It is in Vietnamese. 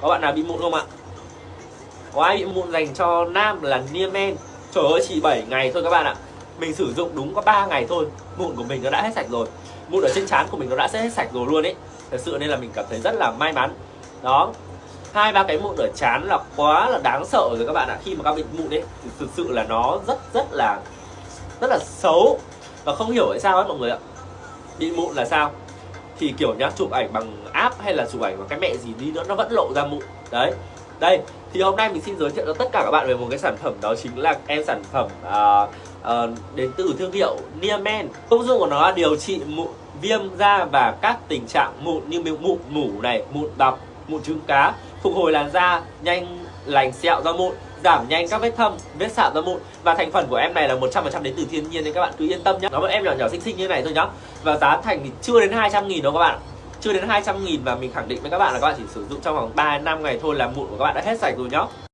có bạn nào bị mụn không ạ? Có ai bị mụn dành cho nam là Niemen trời ơi, chỉ 7 ngày thôi các bạn ạ. Mình sử dụng đúng có 3 ngày thôi. Mụn của mình nó đã hết sạch rồi. Mụn ở trên trán của mình nó đã sẽ hết sạch rồi luôn ấy. Thật sự nên là mình cảm thấy rất là may mắn. Đó. Hai ba cái mụn ở trán là quá là đáng sợ rồi các bạn ạ. Khi mà các bị mụn ấy, thì thực sự là nó rất rất là rất là xấu. Và không hiểu tại sao ấy mọi người ạ. Bị mụn là sao? Thì kiểu nhá chụp ảnh bằng app hay là chụp ảnh bằng cái mẹ gì đi nữa nó vẫn lộ ra mụn. Đấy. Đây thì hôm nay mình xin giới thiệu cho tất cả các bạn về một cái sản phẩm đó chính là em sản phẩm uh, uh, đến từ thương hiệu Niamen. Công dụng của nó là điều trị mụn viêm da và các tình trạng mụn như mụn mủ này mụn đọc mụn trứng cá phục hồi làn da nhanh lành sẹo do mụn giảm nhanh các vết thâm, vết sạm da mụn. Và thành phần của em này là 100% đến từ thiên nhiên nên các bạn, cứ yên tâm nhé nó một em nhỏ nhỏ xinh xinh như này thôi nhá. Và giá thành thì chưa đến 200 nghìn đâu các bạn chưa đến 200 nghìn và mình khẳng định với các bạn là các bạn chỉ sử dụng trong vòng 3 năm ngày thôi là mụn của các bạn đã hết sạch rồi nhá.